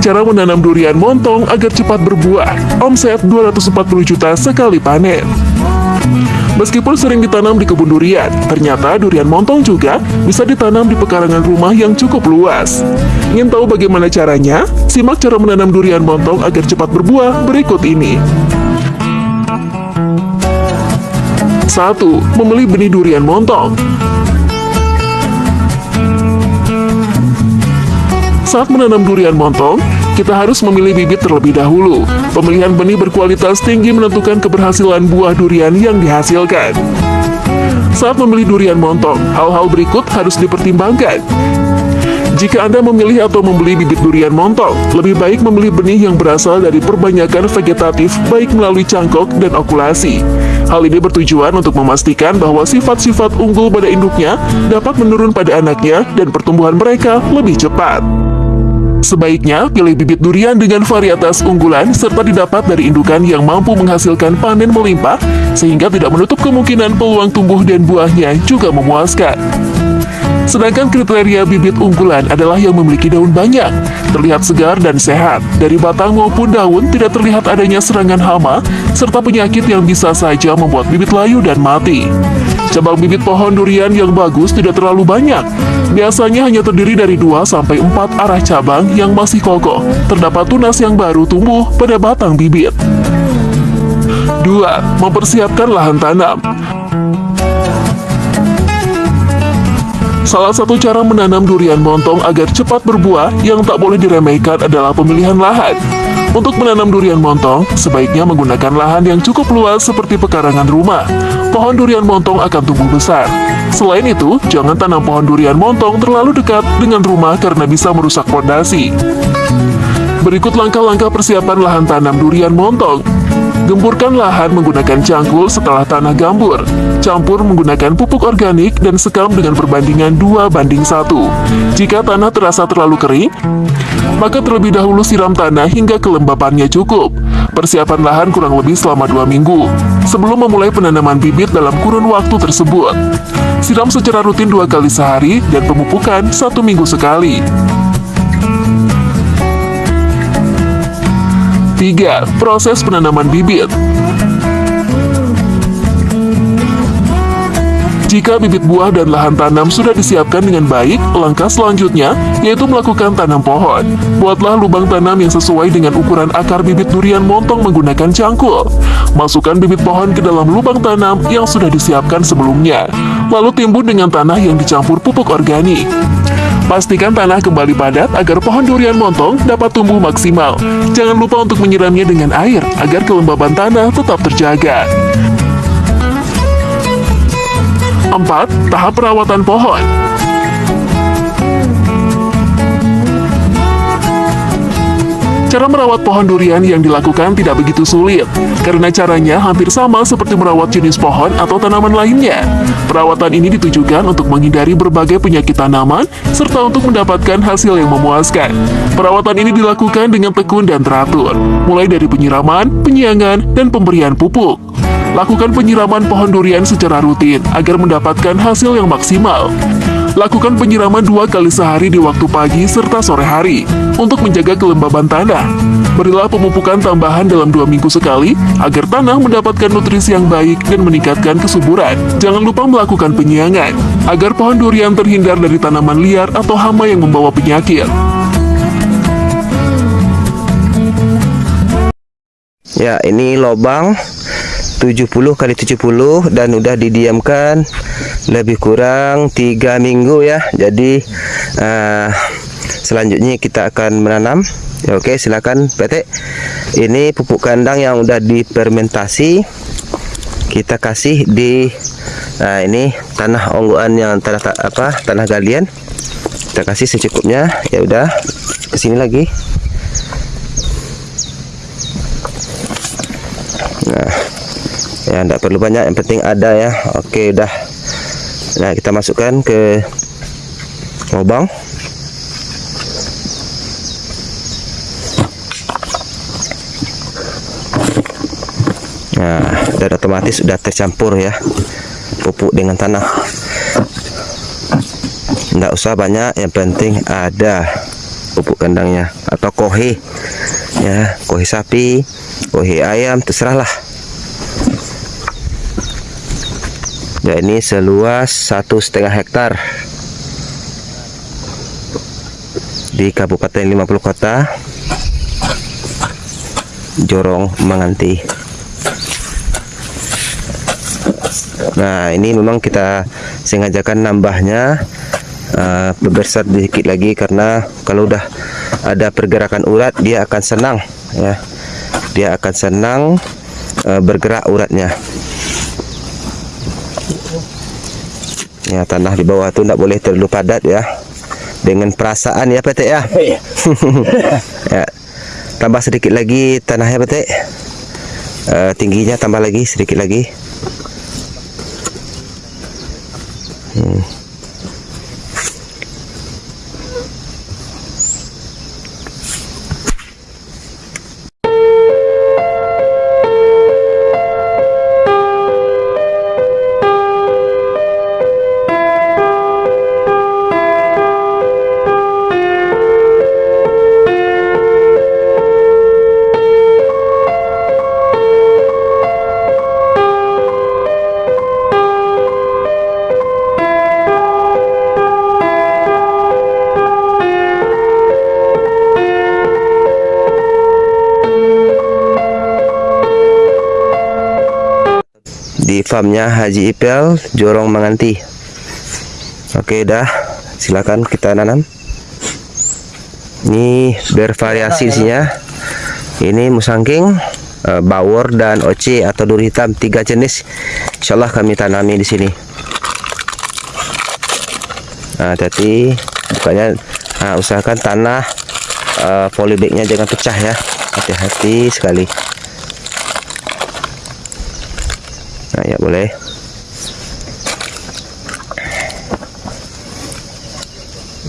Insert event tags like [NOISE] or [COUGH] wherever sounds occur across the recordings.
Cara menanam durian montong agar cepat berbuah. Omset 240 juta sekali panen. Meskipun sering ditanam di kebun durian, ternyata durian montong juga bisa ditanam di pekarangan rumah yang cukup luas. Ingin tahu bagaimana caranya? Simak cara menanam durian montong agar cepat berbuah berikut ini. 1. Memilih benih durian montong Saat menanam durian montong, kita harus memilih bibit terlebih dahulu. Pemilihan benih berkualitas tinggi menentukan keberhasilan buah durian yang dihasilkan. Saat memilih durian montong, hal-hal berikut harus dipertimbangkan. Jika Anda memilih atau membeli bibit durian montong, lebih baik memilih benih yang berasal dari perbanyakan vegetatif baik melalui cangkok dan okulasi. Hal ini bertujuan untuk memastikan bahwa sifat-sifat unggul pada induknya dapat menurun pada anaknya dan pertumbuhan mereka lebih cepat. Sebaiknya pilih bibit durian dengan varietas unggulan serta didapat dari indukan yang mampu menghasilkan panen melimpah sehingga tidak menutup kemungkinan peluang tumbuh dan buahnya juga memuaskan. Sedangkan kriteria bibit unggulan adalah yang memiliki daun banyak, terlihat segar dan sehat. Dari batang maupun daun tidak terlihat adanya serangan hama, serta penyakit yang bisa saja membuat bibit layu dan mati. Cabang bibit pohon durian yang bagus tidak terlalu banyak. Biasanya hanya terdiri dari 2-4 arah cabang yang masih kokoh. Terdapat tunas yang baru tumbuh pada batang bibit. 2. Mempersiapkan lahan tanam Salah satu cara menanam durian montong agar cepat berbuah yang tak boleh diremehkan adalah pemilihan lahan. Untuk menanam durian montong, sebaiknya menggunakan lahan yang cukup luas seperti pekarangan rumah. Pohon durian montong akan tumbuh besar. Selain itu, jangan tanam pohon durian montong terlalu dekat dengan rumah karena bisa merusak fondasi. Berikut langkah-langkah persiapan lahan tanam durian montong. Gemburkan lahan menggunakan cangkul setelah tanah gambur. Campur menggunakan pupuk organik dan sekam dengan perbandingan 2 banding 1. Jika tanah terasa terlalu kering, maka terlebih dahulu siram tanah hingga kelembapannya cukup. Persiapan lahan kurang lebih selama 2 minggu. Sebelum memulai penanaman bibit dalam kurun waktu tersebut. Siram secara rutin dua kali sehari dan pemupukan satu minggu sekali. 3. Proses penanaman bibit Jika bibit buah dan lahan tanam sudah disiapkan dengan baik, langkah selanjutnya yaitu melakukan tanam pohon. Buatlah lubang tanam yang sesuai dengan ukuran akar bibit durian montong menggunakan cangkul. Masukkan bibit pohon ke dalam lubang tanam yang sudah disiapkan sebelumnya. Lalu timbun dengan tanah yang dicampur pupuk organik. Pastikan tanah kembali padat agar pohon durian montong dapat tumbuh maksimal. Jangan lupa untuk menyiramnya dengan air agar kelembaban tanah tetap terjaga. 4. Tahap perawatan pohon Cara merawat pohon durian yang dilakukan tidak begitu sulit, karena caranya hampir sama seperti merawat jenis pohon atau tanaman lainnya. Perawatan ini ditujukan untuk menghindari berbagai penyakit tanaman, serta untuk mendapatkan hasil yang memuaskan. Perawatan ini dilakukan dengan tekun dan teratur, mulai dari penyiraman, penyiangan, dan pemberian pupuk. Lakukan penyiraman pohon durian secara rutin agar mendapatkan hasil yang maksimal. Lakukan penyiraman dua kali sehari di waktu pagi serta sore hari untuk menjaga kelembaban tanah. Berilah pemupukan tambahan dalam dua minggu sekali agar tanah mendapatkan nutrisi yang baik dan meningkatkan kesuburan. Jangan lupa melakukan penyiangan agar pohon durian terhindar dari tanaman liar atau hama yang membawa penyakit. Ya, ini lobang 70 kali 70 dan udah didiamkan lebih kurang tiga minggu ya. Jadi uh, selanjutnya kita akan menanam. Ya, oke silakan PT ini pupuk kandang yang udah difermentasi. Kita kasih di nah ini tanah onggoan yang tanah apa tanah galian. Kita kasih secukupnya. Ya udah ke sini lagi ya tidak perlu banyak yang penting ada ya. Oke udah nah kita masukkan ke lubang. Nah dan otomatis sudah tercampur ya pupuk dengan tanah. Tidak usah banyak yang penting ada pupuk kandangnya atau kohe ya kohe sapi kohe ayam terserahlah ya ini seluas satu setengah hektar. Di Kabupaten 50 Kota Jorong Menganti nah ini memang kita sengajakan nambahnya uh, sedikit lagi karena kalau udah ada pergerakan urat dia akan senang ya. Dia akan senang uh, bergerak uratnya ya tanah di bawah tuh tidak boleh terlalu padat ya. Dengan perasaan ya petek ya? [LAUGHS] [LAUGHS] Ya. Tambah sedikit lagi tanahnya petek uh, tingginya tambah lagi sedikit lagi. Hmm. Di farmnya Haji Ipel Jorong Menganti oke dah. Silakan kita nanam. Ini bervariasi isinya. Ini musangking uh, bawor dan oce atau duri hitam tiga jenis. Insyaallah kami tanami di sini. Nah hati bukannya nah, usahakan tanah uh, polybagnya jangan pecah ya. Hati-hati sekali nah ya boleh.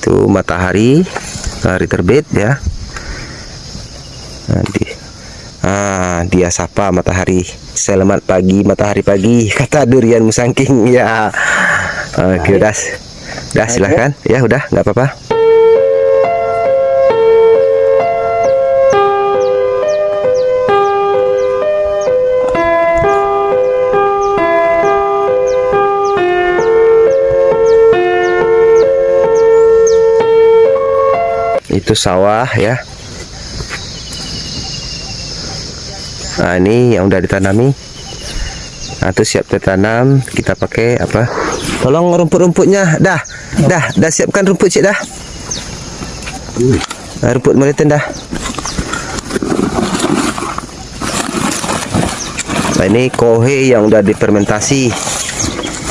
Itu matahari hari terbit ya. Nanti ah dia sapa matahari. Selamat pagi matahari pagi [LAUGHS] kata durian musangking ya. Oke okay, udah udah silahkan ya udah nggak apa-apa itu sawah ya. Nah ini yang udah ditanami. Nah itu siap ditanam kita pakai apa? Tolong rumput-rumputnya. Dah dah dah siapkan rumput cik dah. Nah, rumput meritin dah. Nah ini kohe yang udah difermentasi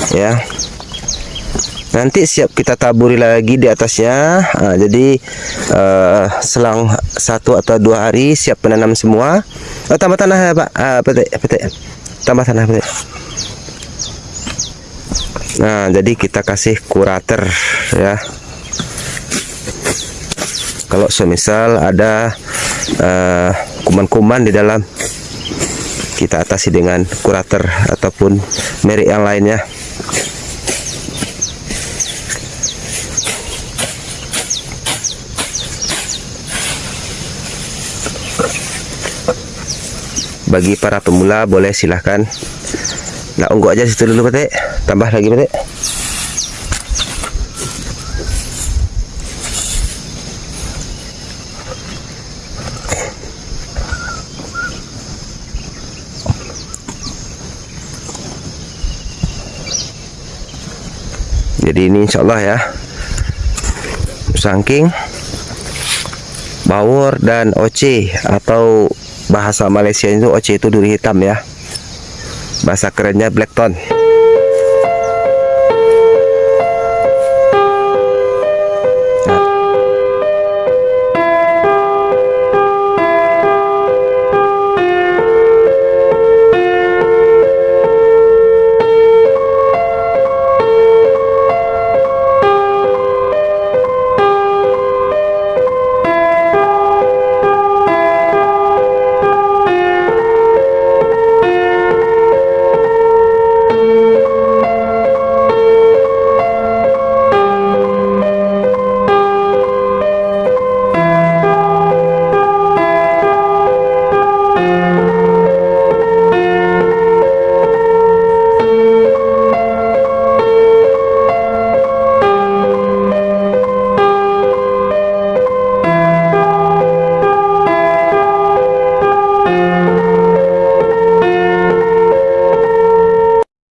ya nanti siap kita taburi lagi di atasnya. Nah, jadi uh, selang satu atau dua hari siap menanam semua. Oh, tambah tanah ya pak? Uh, petik, petik. tambah tanah petik. nah jadi kita kasih kurator ya. Kalau semisal ada eh, kuman-kuman uh, di dalam kita atasi dengan kurator ataupun merek yang lainnya bagi para pemula boleh silahkan. Nak ungguk aja situ dulu petik tambah lagi petik jadi ini insyaallah ya. Sangking bawor dan oce atau bahasa Malaysia itu oce itu duri hitam ya. Bahasa kerennya blackton